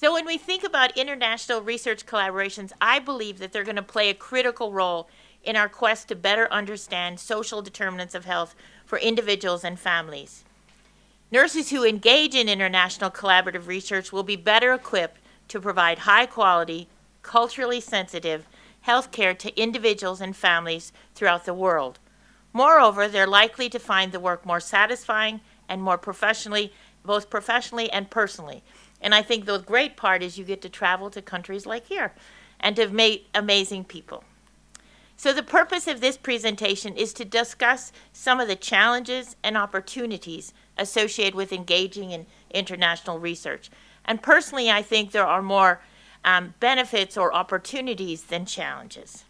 So when we think about international research collaborations, I believe that they're going to play a critical role in our quest to better understand social determinants of health for individuals and families. Nurses who engage in international collaborative research will be better equipped to provide high quality, culturally sensitive health care to individuals and families throughout the world. Moreover, they're likely to find the work more satisfying and more professionally, both professionally and personally, and I think the great part is you get to travel to countries like here and to meet amazing people. So the purpose of this presentation is to discuss some of the challenges and opportunities associated with engaging in international research. And personally, I think there are more um, benefits or opportunities than challenges.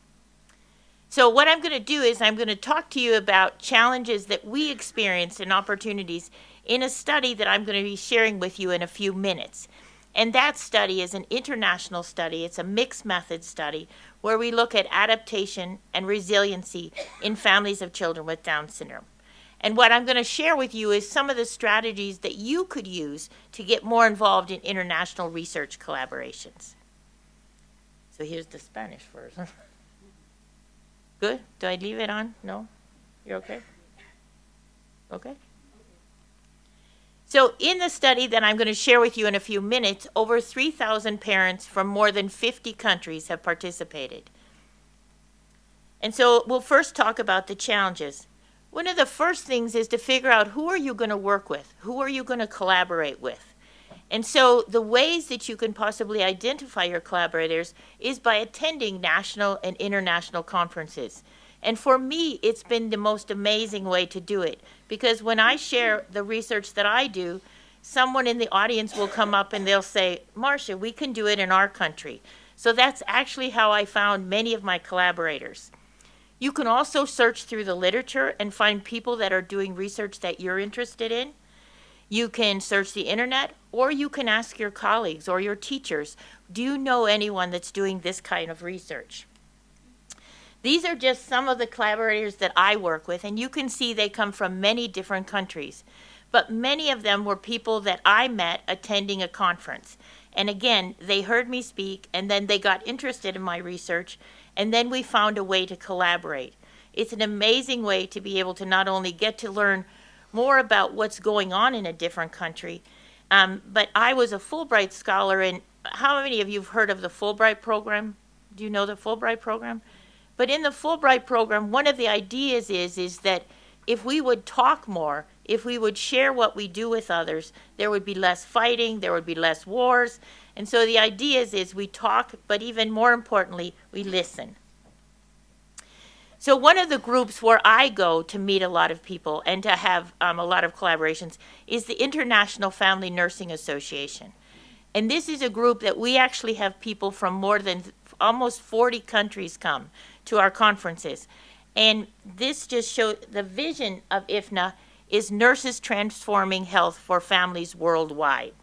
So what I'm going to do is I'm going to talk to you about challenges that we experienced and opportunities in a study that I'm going to be sharing with you in a few minutes. And that study is an international study. It's a mixed method study where we look at adaptation and resiliency in families of children with Down syndrome. And what I'm going to share with you is some of the strategies that you could use to get more involved in international research collaborations. So here's the Spanish version. Good? Do I leave it on? No? You're okay? Okay? So in the study that I'm going to share with you in a few minutes, over 3,000 parents from more than 50 countries have participated. And so we'll first talk about the challenges. One of the first things is to figure out who are you going to work with? Who are you going to collaborate with? And so the ways that you can possibly identify your collaborators is by attending national and international conferences. And for me, it's been the most amazing way to do it because when I share the research that I do, someone in the audience will come up and they'll say, Marcia, we can do it in our country. So that's actually how I found many of my collaborators. You can also search through the literature and find people that are doing research that you're interested in. You can search the internet or you can ask your colleagues or your teachers, do you know anyone that's doing this kind of research? These are just some of the collaborators that I work with, and you can see they come from many different countries. But many of them were people that I met attending a conference. And again, they heard me speak, and then they got interested in my research, and then we found a way to collaborate. It's an amazing way to be able to not only get to learn more about what's going on in a different country, um, but I was a Fulbright scholar, and how many of you have heard of the Fulbright program? Do you know the Fulbright program? But in the Fulbright program, one of the ideas is, is that if we would talk more, if we would share what we do with others, there would be less fighting, there would be less wars. And so the idea is, is we talk, but even more importantly, we listen. So one of the groups where I go to meet a lot of people and to have um, a lot of collaborations is the International Family Nursing Association. And this is a group that we actually have people from more than almost 40 countries come to our conferences. And this just shows the vision of IFNA is nurses transforming health for families worldwide.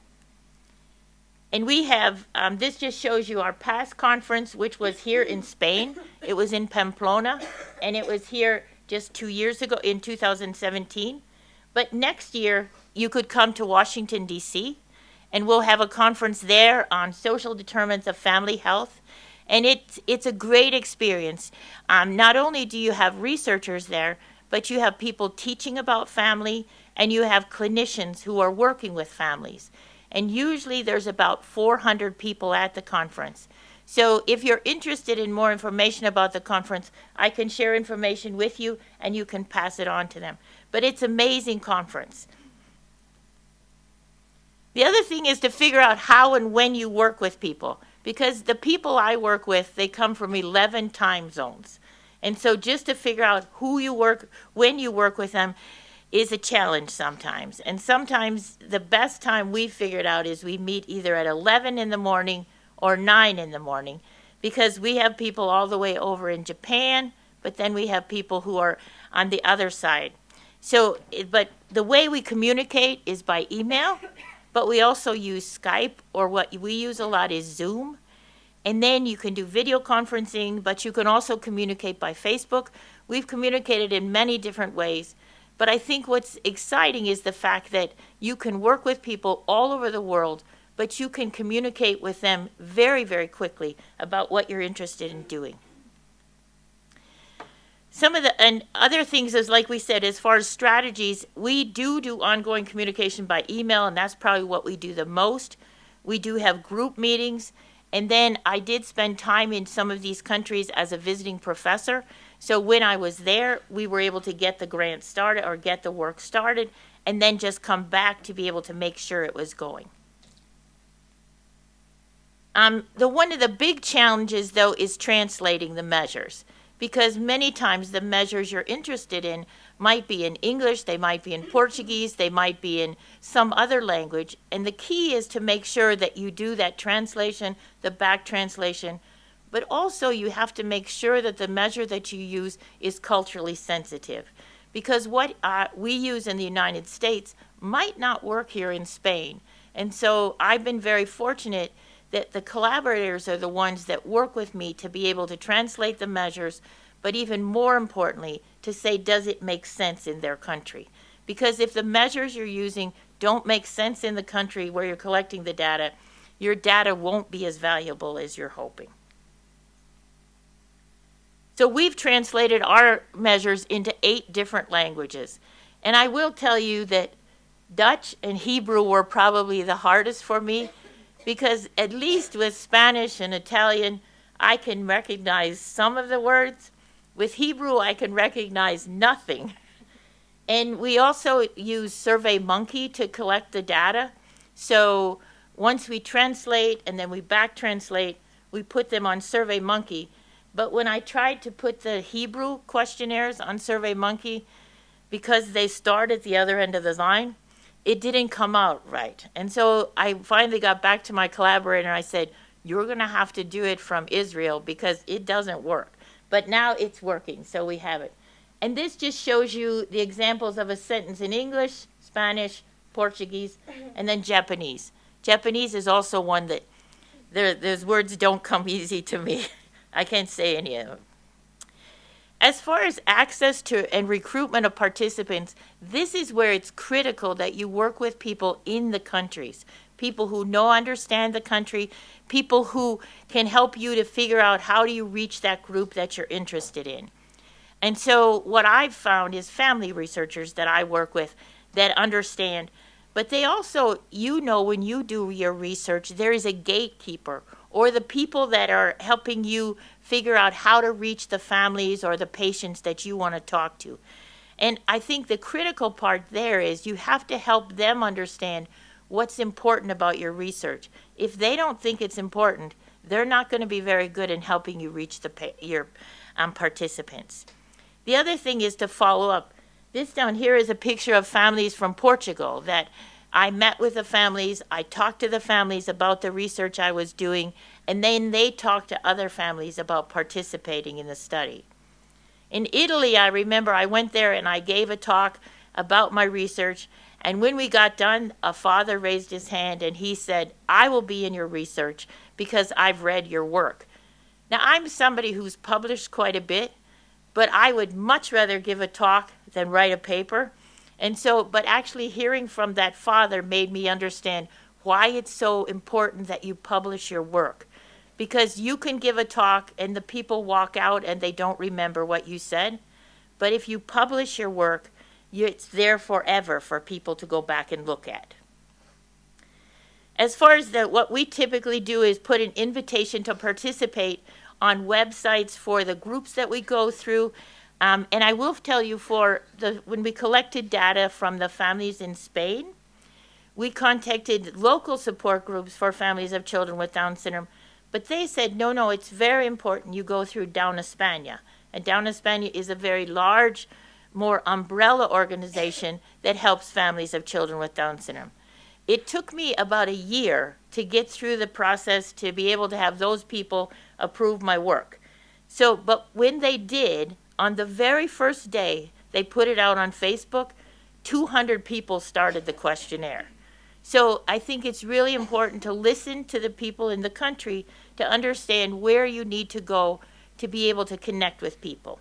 And we have, um, this just shows you our past conference, which was here in Spain. It was in Pamplona, and it was here just two years ago in 2017. But next year, you could come to Washington, D.C., and we'll have a conference there on social determinants of family health and it's, it's a great experience. Um, not only do you have researchers there, but you have people teaching about family and you have clinicians who are working with families. And usually there's about 400 people at the conference. So if you're interested in more information about the conference, I can share information with you and you can pass it on to them. But it's amazing conference. The other thing is to figure out how and when you work with people because the people I work with, they come from 11 time zones. And so just to figure out who you work, when you work with them, is a challenge sometimes. And sometimes the best time we figured out is we meet either at 11 in the morning or 9 in the morning because we have people all the way over in Japan, but then we have people who are on the other side. So, but the way we communicate is by email but we also use Skype or what we use a lot is Zoom. And then you can do video conferencing, but you can also communicate by Facebook. We've communicated in many different ways. But I think what's exciting is the fact that you can work with people all over the world, but you can communicate with them very, very quickly about what you're interested in doing. Some of the and other things is like we said, as far as strategies, we do do ongoing communication by email, and that's probably what we do the most. We do have group meetings, and then I did spend time in some of these countries as a visiting professor. So when I was there, we were able to get the grant started or get the work started, and then just come back to be able to make sure it was going. Um, the one of the big challenges, though, is translating the measures because many times the measures you're interested in might be in English, they might be in Portuguese, they might be in some other language. And the key is to make sure that you do that translation, the back translation, but also you have to make sure that the measure that you use is culturally sensitive. Because what uh, we use in the United States might not work here in Spain. And so I've been very fortunate that the collaborators are the ones that work with me to be able to translate the measures, but even more importantly, to say, does it make sense in their country? Because if the measures you're using don't make sense in the country where you're collecting the data, your data won't be as valuable as you're hoping. So we've translated our measures into eight different languages. And I will tell you that Dutch and Hebrew were probably the hardest for me because at least with Spanish and Italian, I can recognize some of the words. With Hebrew, I can recognize nothing. And we also use SurveyMonkey to collect the data. So once we translate and then we back translate, we put them on SurveyMonkey. But when I tried to put the Hebrew questionnaires on SurveyMonkey, because they start at the other end of the line, it didn't come out right. And so I finally got back to my collaborator and I said, You're going to have to do it from Israel because it doesn't work. But now it's working, so we have it. And this just shows you the examples of a sentence in English, Spanish, Portuguese, mm-hmm. and then Japanese. Japanese is also one that there, those words don't come easy to me. I can't say any of. As far as access to and recruitment of participants, this is where it's critical that you work with people in the countries, people who know understand the country, people who can help you to figure out how do you reach that group that you're interested in. And so what I've found is family researchers that I work with that understand, but they also, you know, when you do your research, there is a gatekeeper or the people that are helping you figure out how to reach the families or the patients that you want to talk to. And I think the critical part there is you have to help them understand what's important about your research. If they don't think it's important, they're not going to be very good in helping you reach the your um, participants. The other thing is to follow up. This down here is a picture of families from Portugal that I met with the families. I talked to the families about the research I was doing, and then they talked to other families about participating in the study. In Italy, I remember I went there and I gave a talk about my research. And when we got done, a father raised his hand and he said, I will be in your research because I've read your work. Now, I'm somebody who's published quite a bit, but I would much rather give a talk than write a paper. And so, but actually hearing from that father made me understand why it's so important that you publish your work because you can give a talk and the people walk out and they don't remember what you said. But if you publish your work, it's there forever for people to go back and look at. As far as the, what we typically do is put an invitation to participate on websites for the groups that we go through. Um, and I will tell you for the when we collected data from the families in Spain, we contacted local support groups for families of children with Down syndrome but they said, no, no, it's very important you go through Down España. And Down España is a very large, more umbrella organization that helps families of children with Down syndrome. It took me about a year to get through the process to be able to have those people approve my work. So, but when they did, on the very first day, they put it out on Facebook, 200 people started the questionnaire. So I think it's really important to listen to the people in the country to understand where you need to go to be able to connect with people.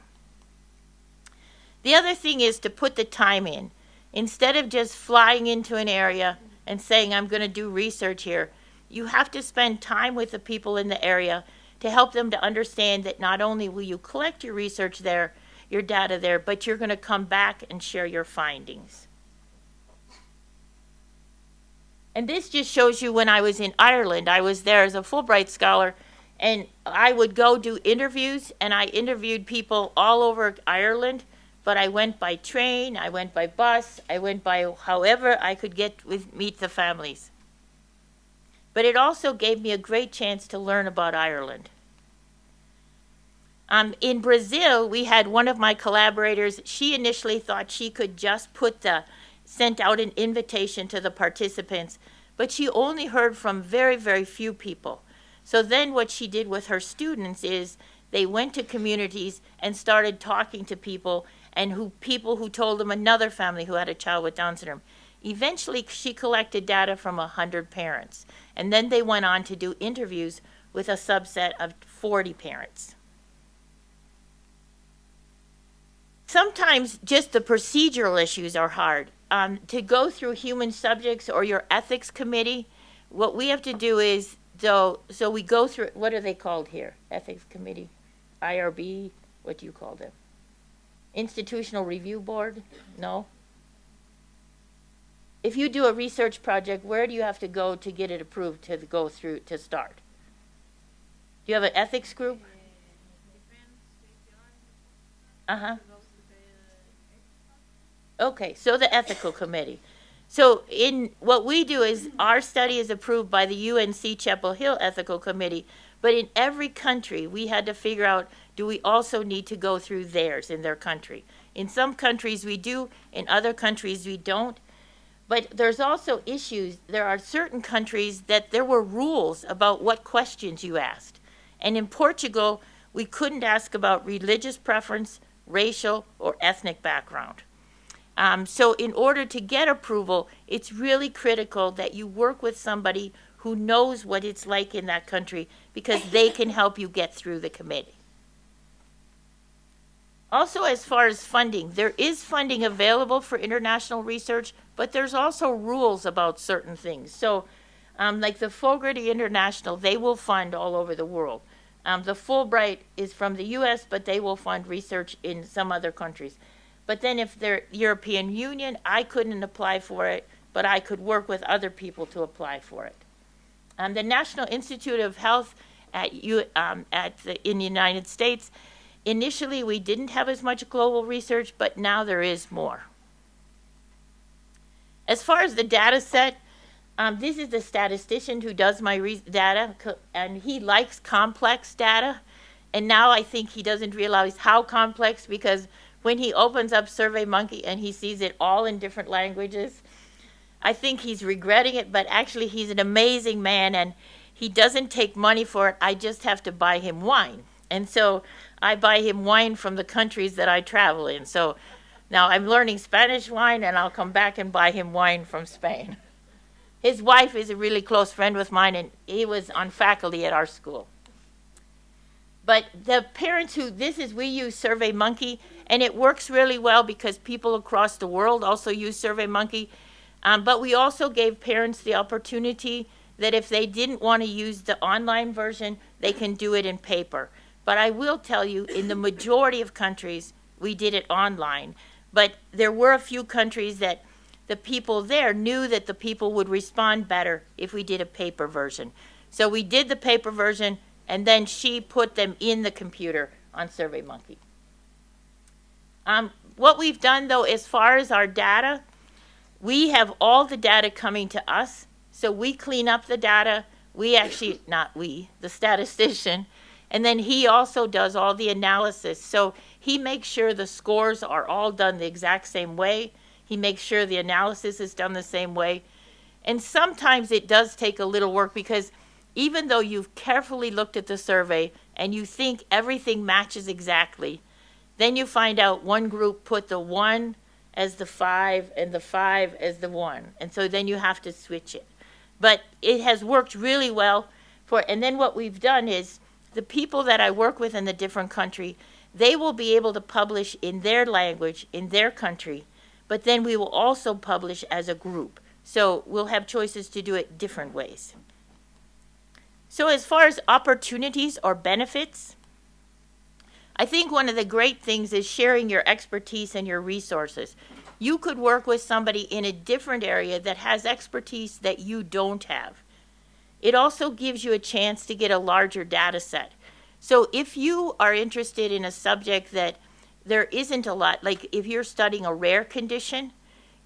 The other thing is to put the time in. Instead of just flying into an area and saying, I'm going to do research here, you have to spend time with the people in the area to help them to understand that not only will you collect your research there, your data there, but you're going to come back and share your findings. And this just shows you when I was in Ireland, I was there as a Fulbright scholar, and I would go do interviews, and I interviewed people all over Ireland, but I went by train, I went by bus, I went by however I could get with meet the families. But it also gave me a great chance to learn about Ireland. Um, in Brazil, we had one of my collaborators. She initially thought she could just put the sent out an invitation to the participants, but she only heard from very, very few people. So then what she did with her students is they went to communities and started talking to people and who people who told them another family who had a child with Down syndrome. Eventually, she collected data from 100 parents, and then they went on to do interviews with a subset of 40 parents. Sometimes just the procedural issues are hard um, to go through human subjects or your ethics committee, what we have to do is so so we go through what are they called here? Ethics committee, IRB. What do you call them? Institutional review board? No. If you do a research project, where do you have to go to get it approved to go through to start? Do you have an ethics group? Uh huh. Okay, so the ethical committee. So in what we do is our study is approved by the UNC Chapel Hill Ethical Committee, but in every country we had to figure out do we also need to go through theirs in their country. In some countries we do, in other countries we don't. But there's also issues. There are certain countries that there were rules about what questions you asked. And in Portugal, we couldn't ask about religious preference, racial, or ethnic background. Um, so in order to get approval, it's really critical that you work with somebody who knows what it's like in that country because they can help you get through the committee. Also, as far as funding, there is funding available for international research, but there's also rules about certain things. So, um, like the Fogarty International, they will fund all over the world. Um, the Fulbright is from the US, but they will fund research in some other countries. But then if they're European Union, I couldn't apply for it, but I could work with other people to apply for it. Um, the National Institute of Health at, U, um, at the, in the United States, initially we didn't have as much global research, but now there is more. As far as the data set, um, this is the statistician who does my data, and he likes complex data. And now I think he doesn't realize how complex because when he opens up SurveyMonkey and he sees it all in different languages, I think he's regretting it, but actually he's an amazing man and he doesn't take money for it. I just have to buy him wine. And so I buy him wine from the countries that I travel in. So now I'm learning Spanish wine and I'll come back and buy him wine from Spain. His wife is a really close friend with mine and he was on faculty at our school. But the parents who, this is, we use SurveyMonkey, and it works really well because people across the world also use SurveyMonkey. Um, but we also gave parents the opportunity that if they didn't want to use the online version, they can do it in paper. But I will tell you, in the majority of countries, we did it online. But there were a few countries that the people there knew that the people would respond better if we did a paper version. So we did the paper version, and then she put them in the computer on SurveyMonkey. Um, what we've done though, as far as our data, we have all the data coming to us. So we clean up the data. We actually, not we, the statistician. And then he also does all the analysis. So he makes sure the scores are all done the exact same way. He makes sure the analysis is done the same way. And sometimes it does take a little work because even though you've carefully looked at the survey and you think everything matches exactly, then you find out one group put the one as the five and the five as the one. And so then you have to switch it. But it has worked really well for, and then what we've done is the people that I work with in the different country, they will be able to publish in their language, in their country, but then we will also publish as a group. So we'll have choices to do it different ways. So, as far as opportunities or benefits, I think one of the great things is sharing your expertise and your resources. You could work with somebody in a different area that has expertise that you don't have. It also gives you a chance to get a larger data set. So if you are interested in a subject that there isn't a lot, like if you're studying a rare condition,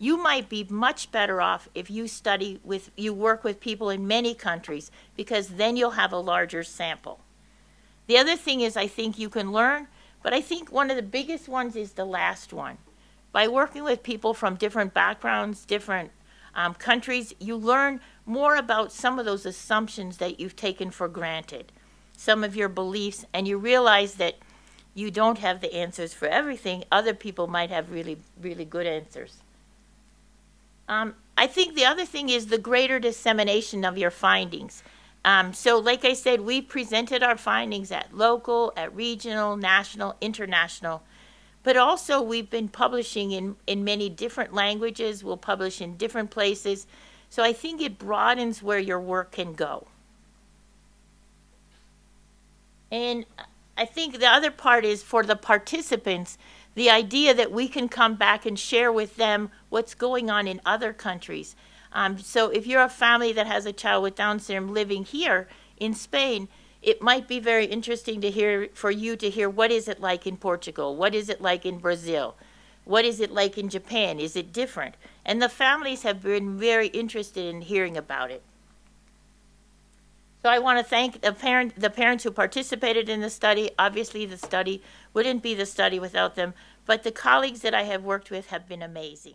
you might be much better off if you study with, you work with people in many countries because then you'll have a larger sample. The other thing is I think you can learn, but I think one of the biggest ones is the last one. By working with people from different backgrounds, different um, countries, you learn more about some of those assumptions that you've taken for granted, some of your beliefs, and you realize that you don't have the answers for everything. Other people might have really, really good answers. Um, I think the other thing is the greater dissemination of your findings. Um, so, like I said, we presented our findings at local, at regional, national, international, but also we've been publishing in, in many different languages. We'll publish in different places. So, I think it broadens where your work can go. And I think the other part is for the participants, the idea that we can come back and share with them what's going on in other countries. Um, so if you're a family that has a child with Down syndrome living here in Spain, it might be very interesting to hear for you to hear what is it like in Portugal, what is it like in Brazil, what is it like in Japan, is it different? And the families have been very interested in hearing about it. So I want to thank the, parent, the parents who participated in the study. Obviously, the study wouldn't be the study without them, but the colleagues that I have worked with have been amazing.